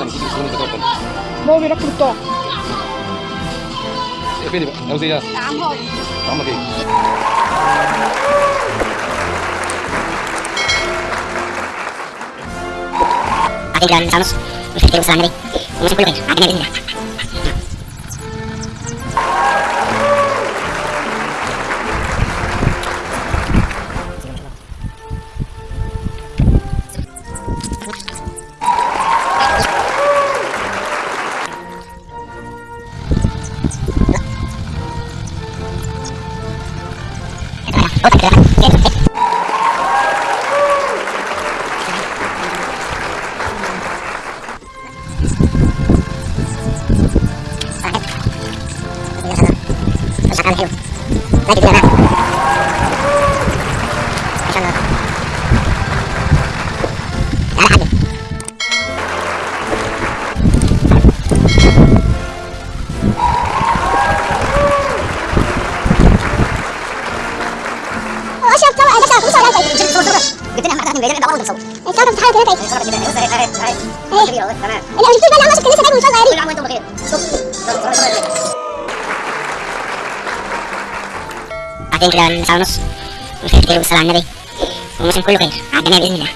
يكون بتوكل بابا بيركب الطاقة ايه فين بقى عاوز ايه عم هاضي عمك ايه Ating jalan Salmus Mesti kita usaha nih Mesti kulit Akhirnya ini Oh, Hiu. Lagi بيعمل دعوه كده بقى أنا كنت لسه باجي صغيرين كده من ساعه ونص مسافر كله خير على باذن الله